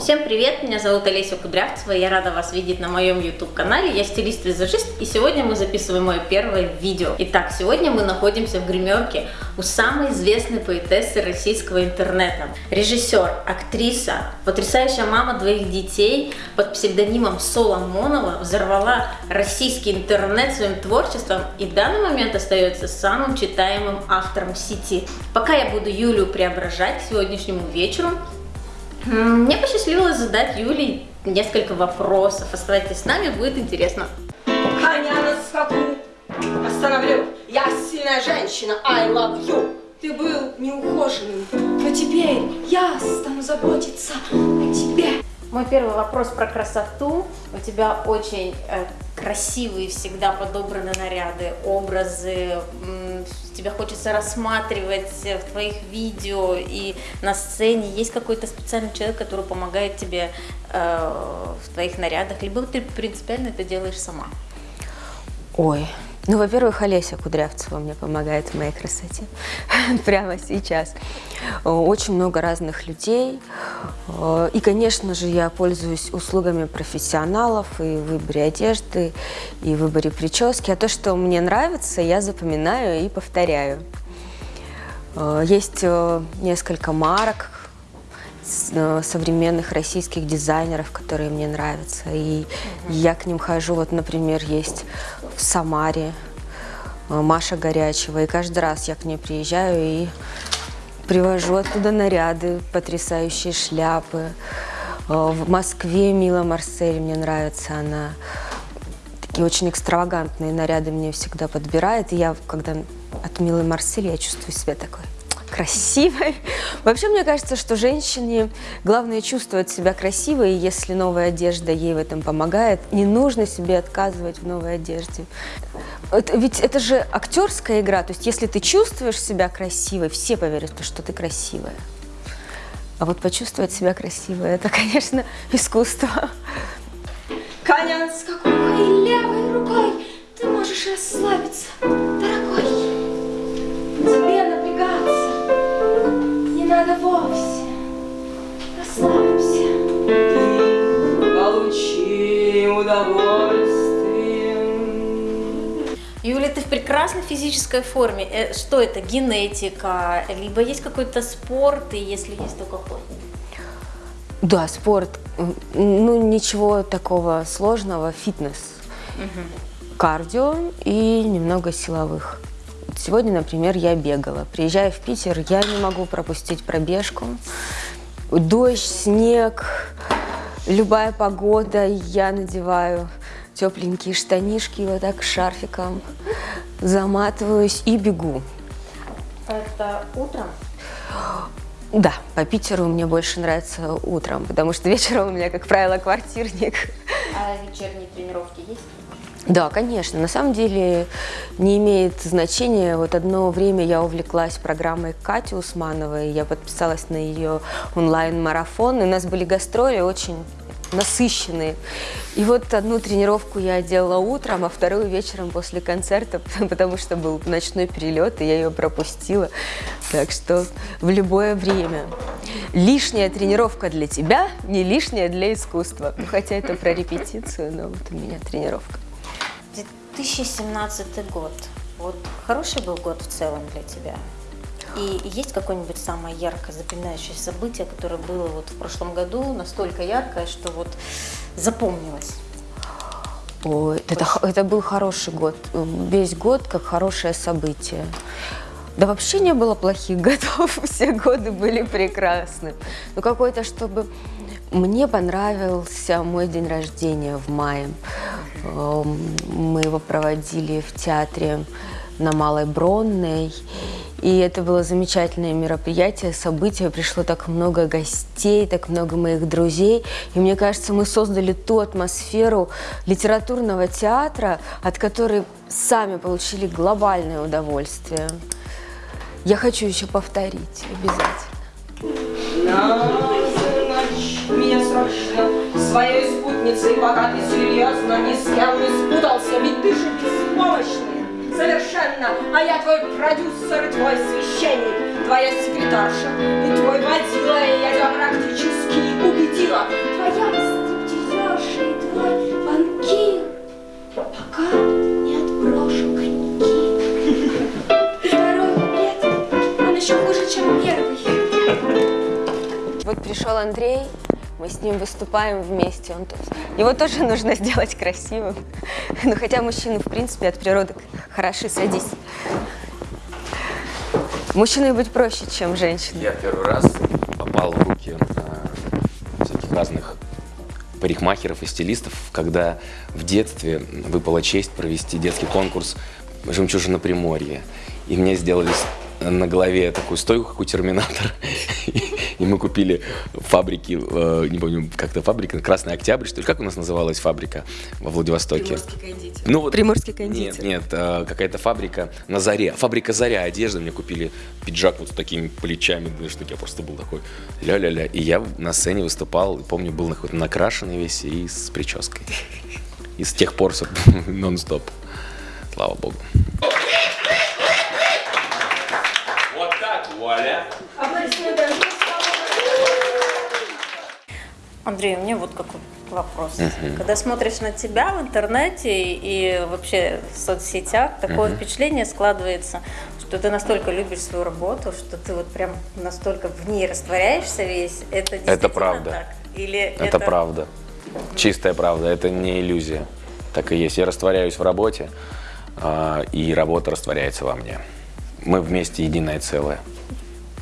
Всем привет, меня зовут Олеся Кудрявцева, я рада вас видеть на моем YouTube-канале, я стилист-визажист, и сегодня мы записываем мое первое видео. Итак, сегодня мы находимся в гримерке у самой известной поэтессы российского интернета. Режиссер, актриса, потрясающая мама двоих детей под псевдонимом Соломонова взорвала российский интернет своим творчеством и в данный момент остается самым читаемым автором сети. Пока я буду Юлю преображать сегодняшнему вечеру, мне посчастливилось задать Юле несколько вопросов. Оставайтесь с нами, будет интересно. Коня на скаку остановлю. Я сильная женщина, I love you. Ты был неухоженным, но теперь я стану заботиться о тебе. Мой первый вопрос про красоту. У тебя очень э, красивые всегда подобраны наряды, образы. Тебя хочется рассматривать в твоих видео и на сцене. Есть какой-то специальный человек, который помогает тебе э, в твоих нарядах, либо ты принципиально это делаешь сама? Ой, ну, во-первых, Олеся Кудрявцева мне помогает в моей красоте прямо сейчас. Очень много разных людей. И, конечно же, я пользуюсь услугами профессионалов и в выборе одежды, и в выборе прически. А то, что мне нравится, я запоминаю и повторяю. Есть э, несколько марок, э, современных российских дизайнеров, которые мне нравятся. И я к ним хожу. Вот, например, есть Самаре, э, Маша Горячева. И каждый раз я к ней приезжаю и привожу оттуда наряды, потрясающие шляпы. Э, в Москве Мила Марсель, мне нравится она. Такие очень экстравагантные наряды мне всегда подбирает. И я, когда от Милы Марсель, я чувствую себя такой красивой. Вообще, мне кажется, что женщине главное чувствовать себя красивой, и если новая одежда ей в этом помогает, не нужно себе отказывать в новой одежде. Это, ведь это же актерская игра, то есть если ты чувствуешь себя красивой, все поверят, что ты красивая. А вот почувствовать себя красивой, это, конечно, искусство. Коня с какой левой рукой ты можешь расслабиться, дорогой. Вовсе. Расслабься. Ты получи удовольствие. Юля, ты в прекрасной физической форме. Э, что это, генетика? Либо есть какой-то спорт, и если есть, то какой? Да, спорт. Ну, ничего такого сложного. Фитнес. Угу. Кардио и немного силовых. Сегодня, например, я бегала. Приезжая в Питер, я не могу пропустить пробежку. Дождь, снег, любая погода, я надеваю тепленькие штанишки, вот так шарфиком заматываюсь и бегу. Это утром? Да, по Питеру мне больше нравится утром, потому что вечером у меня, как правило, квартирник. А вечерние тренировки есть? Да, конечно. На самом деле не имеет значения. Вот одно время я увлеклась программой Кати Усмановой. Я подписалась на ее онлайн-марафон. И у нас были гастроли очень насыщенные. И вот одну тренировку я делала утром, а вторую вечером после концерта, потому что был ночной перелет, и я ее пропустила. Так что в любое время. Лишняя тренировка для тебя, не лишняя для искусства. Ну, хотя это про репетицию, но вот у меня тренировка. 2017 год. Вот хороший был год в целом для тебя? И есть какое-нибудь самое яркое, запоминающее событие, которое было вот в прошлом году, настолько яркое, что вот запомнилось? Ой, это, это был хороший год. Весь год как хорошее событие. Да вообще не было плохих годов, все годы были прекрасны. Но какой-то, чтобы мне понравился мой день рождения в мае. Эм, мы его проводили в театре на Малой Бронной. И это было замечательное мероприятие, событие. Пришло так много гостей, так много моих друзей. И мне кажется, мы создали ту атмосферу литературного театра, от которой сами получили глобальное удовольствие. Я хочу еще повторить обязательно меня срочно своей спутницей, пока ты серьезно не с не спутался, ведь ты же беспомощный. Совершенно, а я твой продюсер твой священник, твоя секретарша и твой водила, и я тебя практически убедила. Твоя стриптизерша и твой банкир, пока не отброшу коньки. Второй куплет, он еще хуже, чем первый. Вот пришел Андрей, мы с ним выступаем вместе. Он, его тоже нужно сделать красивым. Ну, хотя мужчины, в принципе, от природы хороши. Садись. Мужчиной быть проще, чем женщиной. Я первый раз попал в руки э, всяких разных парикмахеров и стилистов, когда в детстве выпала честь провести детский конкурс «Жемчужина Приморья». И мне сделали на голове такую стойку, как у Терминатора. мы купили фабрики, э, не помню, как-то фабрика, Красный Октябрь, что ли, как у нас называлась фабрика во Владивостоке? Приморский кондитер. Ну, вот, Приморский кондитер. Нет, нет, э, какая-то фабрика на Заре. Фабрика Заря одежды. Мне купили пиджак вот с такими плечами, знаешь, что я просто был такой ля-ля-ля. И я на сцене выступал, и помню, был какой-то накрашенный весь и с прической. И с тех пор нон-стоп. Слава богу. Вот так, вуаля. Аплодисменты. Андрей, у меня вот какой вопрос. Когда смотришь на тебя в интернете и вообще в соцсетях, такое впечатление складывается, что ты настолько любишь свою работу, что ты вот прям настолько в ней растворяешься весь. Это действительно правда. так? Или это, Это правда. Чистая правда, это не иллюзия. Так и есть. Я растворяюсь в работе, а, и работа растворяется во мне. Мы вместе единое целое.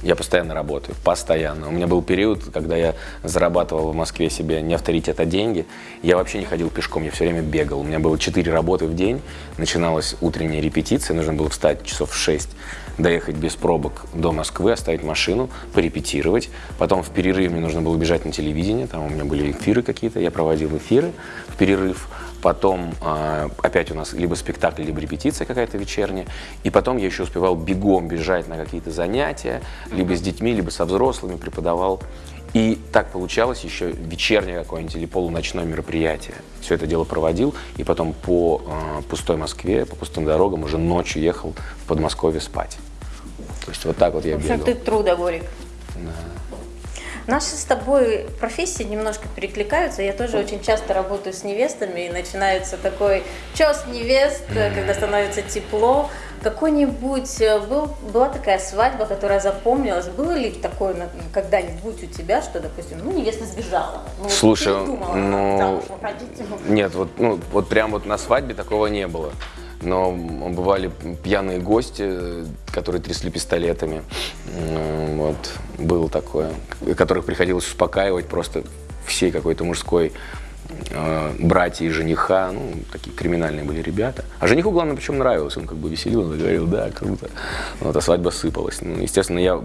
Я постоянно работаю, постоянно. У меня был период, когда я зарабатывал в Москве себе не авторитет, а деньги. Я вообще не ходил пешком, я все время бегал. У меня было 4 работы в день. Начиналась утренняя репетиция, нужно было встать часов в 6, доехать без пробок до Москвы, оставить машину, порепетировать. Потом в перерыве мне нужно было бежать на телевидение, там у меня были эфиры какие-то, я проводил эфиры в перерыв. Потом э, опять у нас либо спектакль, либо репетиция какая-то вечерняя. И потом я еще успевал бегом бежать на какие-то занятия, либо с детьми, либо со взрослыми преподавал. И так получалось еще вечернее какое-нибудь или полуночное мероприятие. Все это дело проводил, и потом по э, пустой Москве, по пустым дорогам уже ночью ехал в Подмосковье спать. То есть вот так вот я В общем, бегал. ты трудоголик. Наши с тобой профессии немножко перекликаются. Я тоже очень часто работаю с невестами, и начинается такой час невест, когда становится тепло. Какой-нибудь э, был, была такая свадьба, которая запомнилась. Было ли такое когда-нибудь у тебя, что, допустим, ну, невеста сбежала? Ну, Слушай, ну, ну, Нет, вот, ну, вот прям вот на свадьбе такого не было. Но бывали пьяные гости, которые трясли пистолетами. Вот, было такое. Которых приходилось успокаивать просто всей какой-то мужской братья и жениха, ну, такие криминальные были ребята. А жениху, главное, причем нравилось, он как бы веселил, он говорил, да, круто. Вот, а свадьба сыпалась. Ну, естественно, я,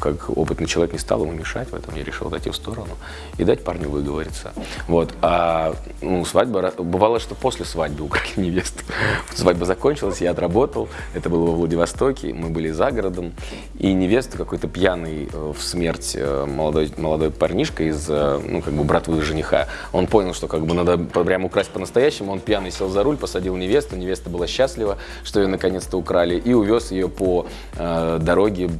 как опытный человек, не стал ему мешать в этом, я решил отойти в сторону и дать парню выговориться. Вот, а ну, свадьба, бывало, что после свадьбы украли невесту. Свадьба закончилась, я отработал, это было во Владивостоке, мы были за городом, и невесту какой-то пьяный э, в смерть э, молодой, молодой парнишка из, э, ну, как бы братвы жениха, он понял, что как бы надо прям украсть по-настоящему, он пьяный сел за руль, посадил невесту, невеста была счастлива, что ее наконец-то украли, и увез ее по э, дороге,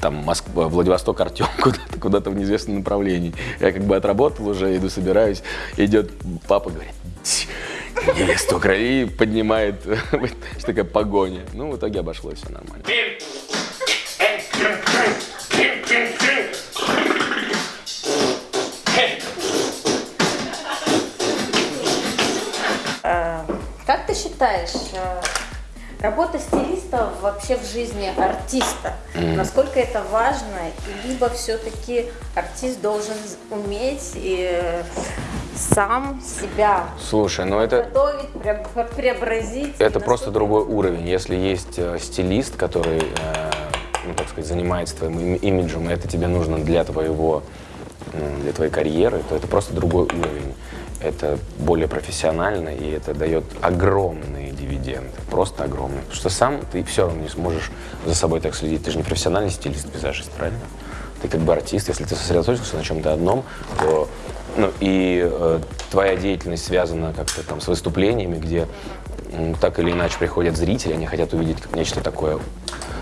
там, Москва, Владивосток, Артем, куда-то, куда-то в неизвестном направлении. Я как бы отработал уже, иду, собираюсь, идет папа, говорит, «Ть, невесту украли, поднимает, что такая погоня. Ну, в итоге обошлось все нормально. Ты считаешь, э, работа стилиста вообще в жизни артиста, насколько это важно, либо все-таки артист должен уметь и э, сам себя Слушай, ну это, готовить, преобразить? Это просто другой уровень. Если есть э, стилист, который, ну, так сказать, занимается твоим им- имиджем, и это тебе нужно для твоего, для твоей карьеры, то это просто другой уровень. Это более профессионально, и это дает огромные дивиденды, просто огромные. Потому что сам ты все равно не сможешь за собой так следить. Ты же не профессиональный стилист, визажист, правильно? Ты как бы артист, если ты сосредоточился на чем-то одном, то ну, и э, твоя деятельность связана как-то там с выступлениями, где м, так или иначе приходят зрители, они хотят увидеть как нечто такое,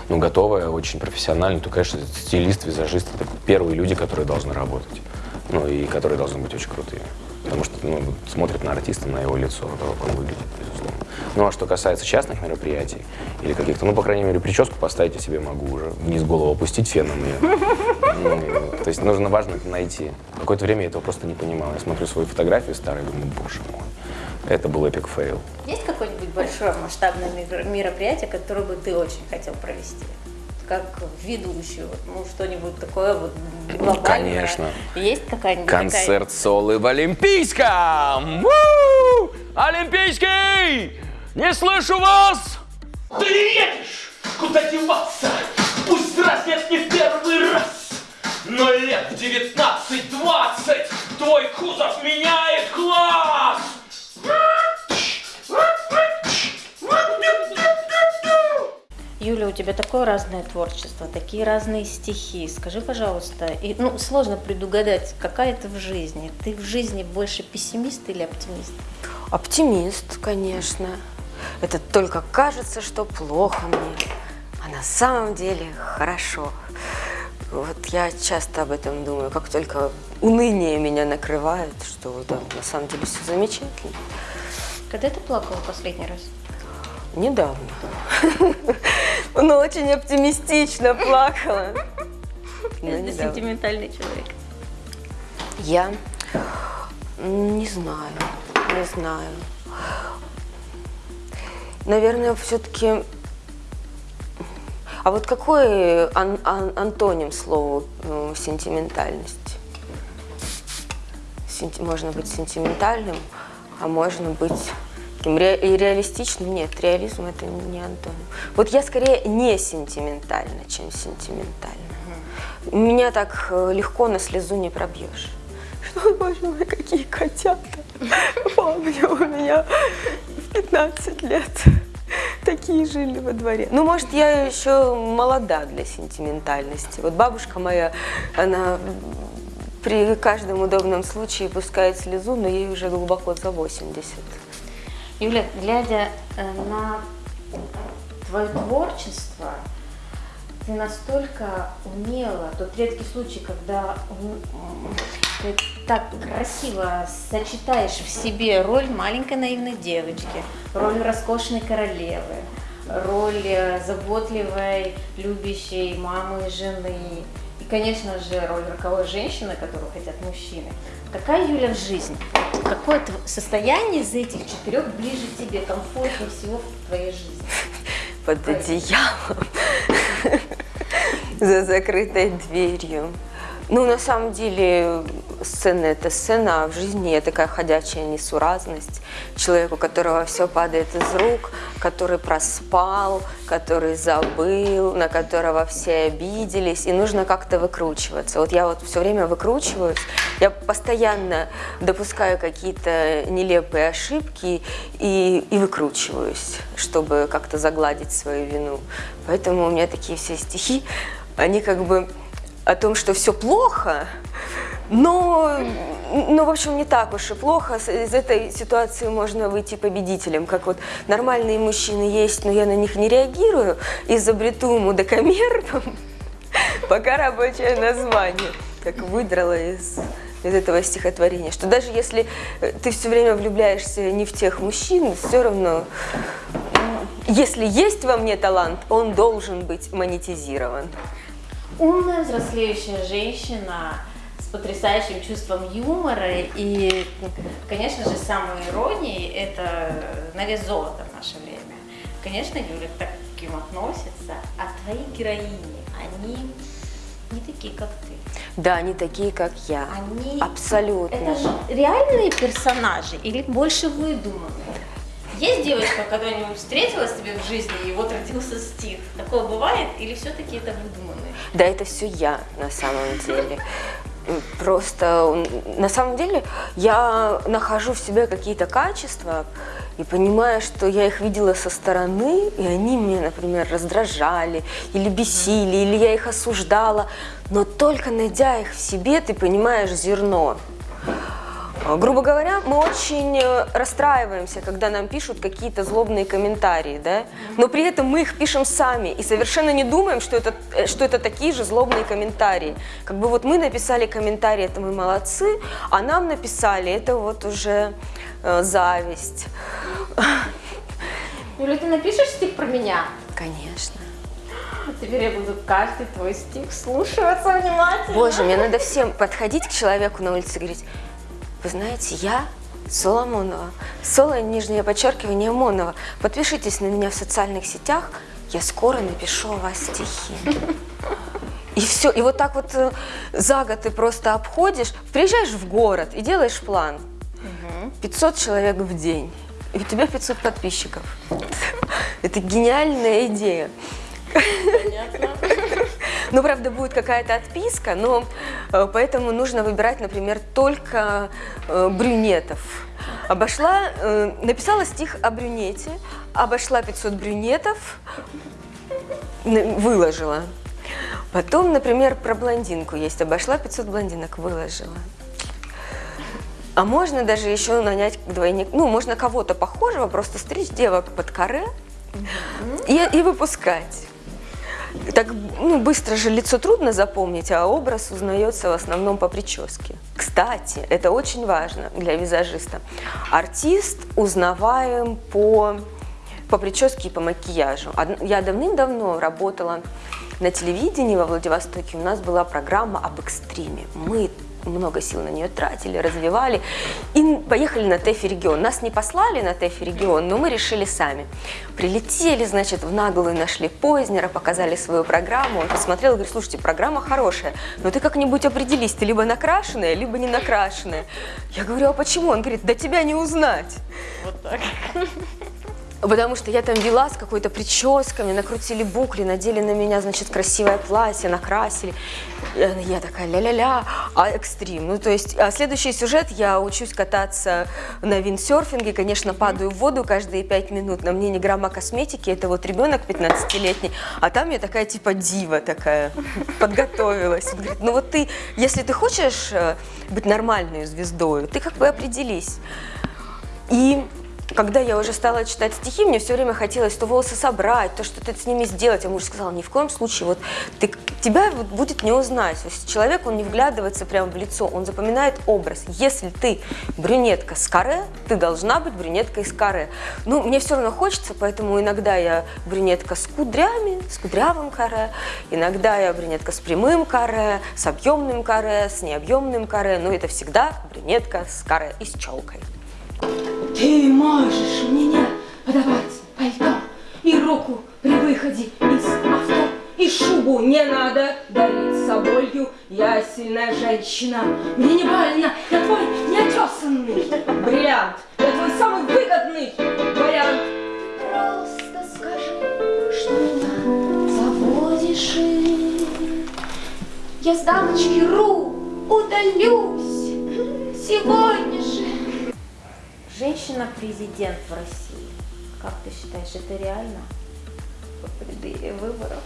ну, готовое, очень профессиональное, то, конечно, стилист, визажист — это первые люди, которые должны работать, ну, и которые должны быть очень крутыми. Потому что, ну, смотрят на артиста, на его лицо, то, как он выглядит, безусловно. Ну, а что касается частных мероприятий или каких-то, ну, по крайней мере, прическу поставить я себе могу уже, вниз голову опустить феном ее. То есть нужно важно это найти. Какое-то время я этого просто не понимал. Я смотрю свои фотографии старые, думаю, боже мой, это был epic fail. Есть какое-нибудь большое масштабное мер- мероприятие, которое бы ты очень хотел провести? Как ведущую, ну что-нибудь такое вот глобальное. Конечно. Есть какая-нибудь такая- Концерт солы в Олимпийском! У! Олимпийский! Не слышу вас! Ты не едешь! Куда деваться? Пусть дразнят не в первый раз! Но лет в 19-20 твой кузов меняет класс! Юля, у тебя такое разное творчество, такие разные стихи. Скажи, пожалуйста, и, ну, сложно предугадать, какая ты в жизни. Ты в жизни больше пессимист или оптимист? Оптимист, конечно. Это только кажется, что плохо мне, а на самом деле хорошо. Вот я часто об этом думаю, как только уныние меня накрывает, что да, на самом деле все замечательно. Когда ты плакала последний раз? Недавно. Но очень оптимистично плакала. Ты недавно. сентиментальный человек. Я не знаю, не знаю. Наверное, все-таки... А вот какой ан- ан- антоним слову э, сентиментальность? Сенти- Можно быть сентиментальным, а можно быть таким ре- и реалистичным. Нет, реализм это не антоним. Вот я скорее не сентиментальна, чем сентиментальна. Меня так э, легко на слезу не пробьешь. Что, боже мой, какие котята. Помню, у меня в 15 лет такие жили во дворе. Ну, может, я еще молода для сентиментальности. Вот бабушка моя, она при каждом удобном случае пускает слезу, но ей уже глубоко за 80. Юля, глядя э, на твое творчество, ты настолько умела, тот редкий случай, когда ты так красиво сочетаешь в себе роль маленькой наивной девочки, роль роскошной королевы, роль э, заботливой, любящей мамы и жены, и, конечно же, роль роковой женщины, которую хотят мужчины. Какая Юля в жизни? Какое состояние из этих четырех ближе тебе, комфортнее всего в твоей жизни? под одеялом, за закрытой дверью. Ну, на самом деле, сцена – это сцена, а в жизни я такая ходячая несуразность. Человек, у которого все падает из рук, который проспал, который забыл, на которого все обиделись, и нужно как-то выкручиваться. Вот я вот все время выкручиваюсь, я постоянно допускаю какие-то нелепые ошибки и, и выкручиваюсь, чтобы как-то загладить свою вину. Поэтому у меня такие все стихи, они как бы о том, что все плохо, но, ну, в общем, не так уж и плохо. Из этой ситуации можно выйти победителем. Как вот нормальные мужчины есть, но я на них не реагирую, изобрету мудокомер, пока рабочее название. Так выдрала из, из этого стихотворения, что даже если э, ты все время влюбляешься не в тех мужчин, все равно, если есть во мне талант, он должен быть монетизирован. Умная, взрослеющая женщина с потрясающим чувством юмора и, конечно же, самоиронией – это на вес золота в наше время. Конечно, Юля к таким относится, а твои героини, они не такие, как ты. Да, они такие, как я. Они... Абсолютно. Это же реальные персонажи или больше выдуманные? Есть девочка, когда-нибудь встретилась тебе в жизни, и вот родился стих? Такое бывает или все-таки это выдуманные? Да, это все я на самом деле. Просто на самом деле я нахожу в себе какие-то качества и понимаю, что я их видела со стороны, и они меня, например, раздражали или бесили, или я их осуждала. Но только найдя их в себе, ты понимаешь зерно. Грубо говоря, мы очень э, расстраиваемся, когда нам пишут какие-то злобные комментарии, да? но при этом мы их пишем сами и совершенно не думаем, что это, э, что это такие же злобные комментарии. Как бы вот мы написали комментарий, это мы молодцы, а нам написали, это вот уже э, зависть. Юля, ты напишешь стих про меня? Конечно. Теперь я буду каждый твой стих слушаться внимательно. Боже, мне надо всем подходить к человеку на улице и говорить, вы знаете, я Соломонова, Соло, нижнее подчеркивание, Монова. Подпишитесь на меня в социальных сетях, я скоро напишу о вас стихи. И все, и вот так вот э, за год ты просто обходишь, приезжаешь в город и делаешь план. 500 человек в день, и у тебя 500 подписчиков. Это гениальная идея. Ну, правда, будет какая-то отписка, но э, поэтому нужно выбирать, например, только э, брюнетов. Обошла, э, написала стих о брюнете, обошла 500 брюнетов, выложила. Потом, например, про блондинку есть, обошла 500 блондинок, выложила. А можно даже еще нанять двойник, ну, можно кого-то похожего, просто стричь девок под каре и, и выпускать. Так ну, быстро же лицо трудно запомнить, а образ узнается в основном по прическе. Кстати, это очень важно для визажиста. Артист узнаваем по, по прическе и по макияжу. Я давным-давно работала на телевидении во Владивостоке. У нас была программа об экстриме. Мы много сил на нее тратили, развивали и поехали на ТЭФИ регион. Нас не послали на ТЭФИ регион, но мы решили сами. Прилетели, значит, в наглую нашли Познера, показали свою программу. Он посмотрел и говорит, слушайте, программа хорошая, но ты как-нибудь определись, ты либо накрашенная, либо не накрашенная. Я говорю, а почему? Он говорит, да тебя не узнать. Потому что я там вела с какой-то прической, мне накрутили букли, надели на меня, значит, красивое платье, накрасили. Я такая ля-ля-ля, а экстрим. Ну, то есть, а следующий сюжет, я учусь кататься на виндсерфинге, конечно, падаю в воду каждые пять минут, на мне ни грамма косметики, это вот ребенок 15-летний, а там я такая типа дива такая, подготовилась. Он говорит, ну вот ты, если ты хочешь э, быть нормальной звездой, ты как бы определись. И когда я уже стала читать стихи, мне все время хотелось то волосы собрать, то что-то с ними сделать. А муж сказал, ни в коем случае, вот ты, тебя будет не узнать. То есть человек, он не вглядывается прямо в лицо, он запоминает образ. Если ты брюнетка с каре, ты должна быть брюнеткой с каре. Ну, мне все равно хочется, поэтому иногда я брюнетка с кудрями, с кудрявым каре, иногда я брюнетка с прямым каре, с объемным каре, с необъемным каре, но это всегда брюнетка с каре и с челкой. Ты можешь меня подавать пальто и руку при выходе из авто. И шубу не надо дарить соболью, я сильная женщина. Мне не больно, я твой неотесанный бриллиант, я твой самый выгодный вариант. Просто скажи, что меня заводишь и Я с дамочки Ру удалюсь сегодня. Женщина-президент в России. Как ты считаешь, это реально? В преддверии выборов.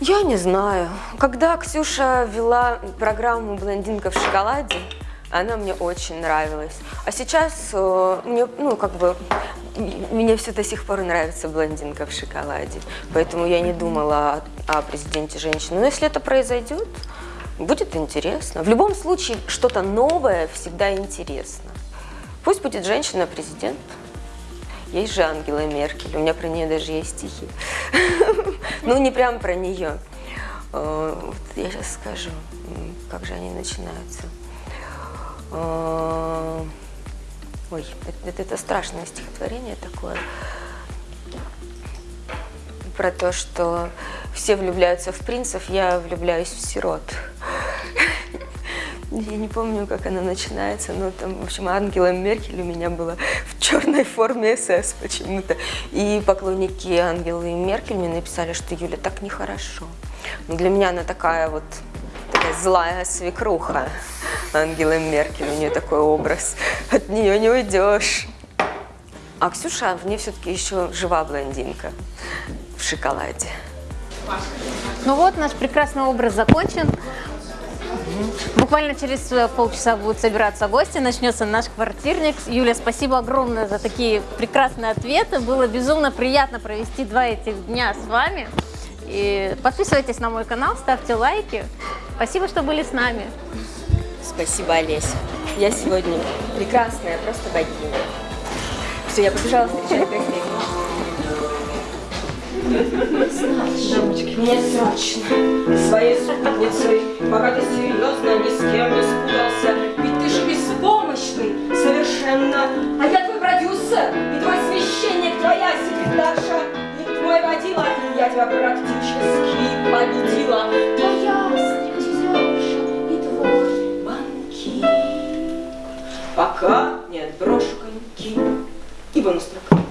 Я не знаю. Когда Ксюша вела программу «Блондинка в шоколаде», она мне очень нравилась. А сейчас э, мне, ну, как бы, мне все до сих пор нравится «Блондинка в шоколаде». Поэтому я не думала о, о президенте женщины. Но если это произойдет, будет интересно. В любом случае, что-то новое всегда интересно. Пусть будет женщина-президент. Есть же Ангела Меркель, у меня про нее даже есть стихи. Ну, не прям про нее. Э, Я сейчас скажу, как же они начинаются. Э, Ой, это- это страшное стихотворение такое. Про то, что все влюбляются в принцев, я влюбляюсь в сирот. Я не помню, как она начинается, но там, в общем, Ангела Меркель у меня была в черной форме СС почему-то. И поклонники Ангелы Меркель мне написали, что Юля так нехорошо. Но для меня она такая вот такая злая свекруха. Ангела Меркель, у нее такой образ. От нее не уйдешь. А Ксюша, в ней все-таки еще жива блондинка в шоколаде. Ну вот, наш прекрасный образ закончен. Буквально через э, полчаса будут собираться гости, начнется наш квартирник. Юля, спасибо огромное за такие прекрасные ответы. Было безумно приятно провести два этих дня с вами. И подписывайтесь на мой канал, ставьте лайки. Спасибо, что были с нами. Спасибо, Олеся. Я сегодня прекрасная, просто богиня. Все, я побежала встречать гостей. Значит, Мне срочно своей спутницей, пока ты серьезно ни с кем не спутался, ведь ты же беспомощный совершенно, а я твой продюсер, и твой священник, твоя секретарша, и твой водила, и я тебя практически победила. твоя стриптизерша и твой банкир. Пока не отброшу коньки. И бонус трек.